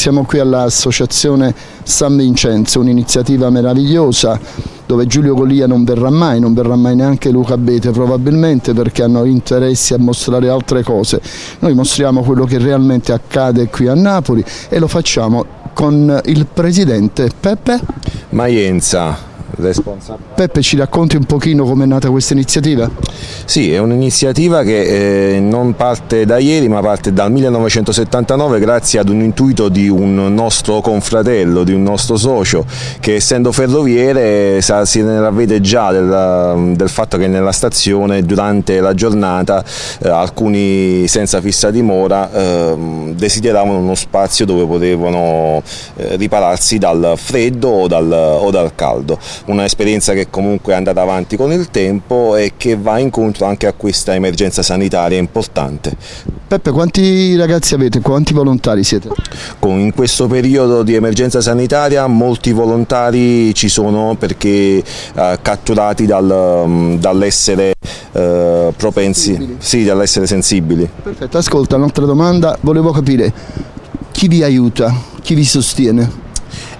siamo qui all'Associazione San Vincenzo, un'iniziativa meravigliosa dove Giulio Golia non verrà mai, non verrà mai neanche Luca Bete probabilmente perché hanno interessi a mostrare altre cose. Noi mostriamo quello che realmente accade qui a Napoli e lo facciamo con il presidente Peppe Maienza responsabile. Peppe ci racconti un pochino come è nata questa iniziativa? Sì, è un'iniziativa che eh, non parte da ieri ma parte dal 1979 grazie ad un intuito di un nostro confratello, di un nostro socio che essendo ferroviere sa, si ravvede già del, del, fatto che nella stazione durante la giornata eh, alcuni senza fissa dimora eh, desideravano uno spazio dove potevano eh, ripararsi dal freddo o dal, o dal caldo un'esperienza che comunque è andata avanti con il tempo e che va incontro anche a questa emergenza sanitaria importante. Peppe, quanti ragazzi avete? Quanti volontari siete? Con, in questo periodo di emergenza sanitaria molti volontari ci sono perché eh, catturati dal, mm, dall'essere eh, propensi, sì, dall'essere sensibili. Perfetto, ascolta, un'altra domanda, volevo capire chi vi aiuta, chi vi sostiene?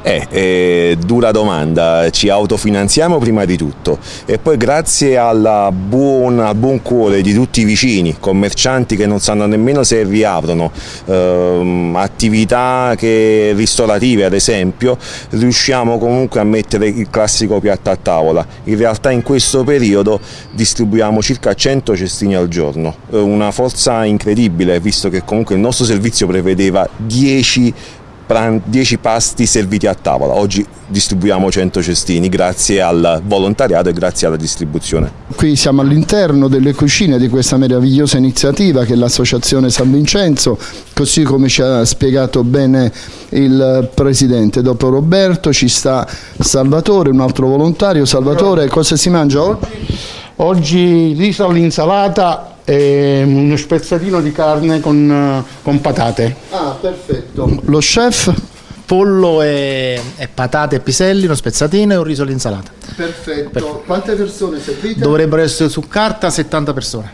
Eh, eh, dura domanda, ci autofinanziamo prima di tutto. E poi grazie buon, al buon cuore di tutti i vicini, commercianti che non sanno nemmeno se riaprono, ehm, attività che, ristorative ad esempio, riusciamo comunque a mettere il classico piatto a tavola. In realtà in questo periodo distribuiamo circa 100 cestini al giorno, una forza incredibile visto che comunque il nostro servizio prevedeva 10 10 pasti serviti a tavola. Oggi distribuiamo 100 cestini grazie al volontariato e grazie alla distribuzione. Qui siamo all'interno delle cucine di questa meravigliosa iniziativa che è l'Associazione San Vincenzo, così come ci ha spiegato bene il Presidente. Dopo Roberto ci sta Salvatore, un altro volontario. Salvatore, cosa si mangia oggi? Oggi riso all'insalata e uno spezzatino di carne con, eh, con patate. Ah, perfetto. Lo chef? Pollo e, e, patate e piselli, uno spezzatino e un riso all'insalata. Perfetto. Perfetto. Quante persone servite? Dovrebbero essere su carta 70 persone.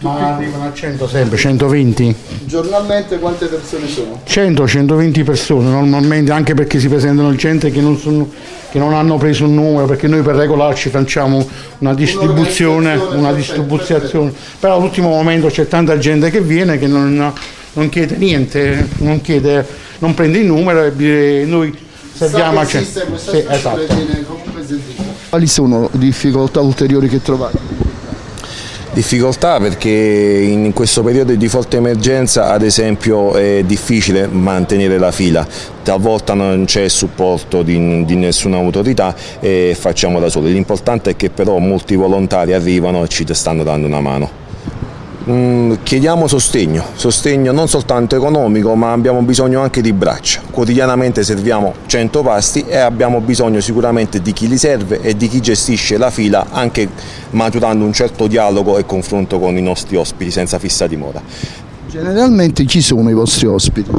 Ma arrivano a 100 sempre, 120. Giornalmente quante persone sono? 100-120 persone normalmente, anche perché si presentano gente che non, sono, che non, hanno preso un numero, perché noi per regolarci facciamo una distribuzione, una distribuzione. Però all'ultimo momento c'è tanta gente che viene che non, non chiede niente, non, chiede, non prende il numero e noi serviamo a 100. Sì, esatto. Quali sono difficoltà ulteriori che trovate? Difficoltà perché in questo periodo di forte emergenza ad esempio è difficile mantenere la fila, talvolta non c'è supporto di, di, nessuna autorità e facciamo da soli, l'importante è che però molti volontari arrivano e ci stanno dando una mano. Mm, chiediamo sostegno, sostegno non soltanto economico ma abbiamo bisogno anche di braccia. Quotidianamente serviamo 100 pasti e abbiamo bisogno sicuramente di chi li serve e di chi gestisce la fila anche maturando un certo dialogo e confronto con i nostri ospiti senza fissa dimora. Generalmente chi sono i vostri ospiti?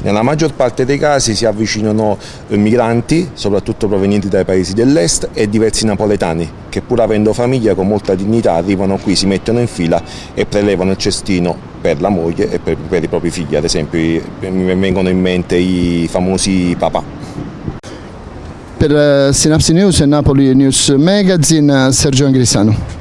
Nella maggior parte dei casi si avvicinano eh, migranti, soprattutto provenienti dai paesi dell'est e diversi napoletani che pur avendo famiglia con molta dignità arrivano qui, si mettono in fila e prelevano il cestino per la moglie e per, per i propri figli, ad esempio mi vengono in mente i famosi papà. Per eh, Sinapsi News e Napoli News Magazine, Sergio Angrisano.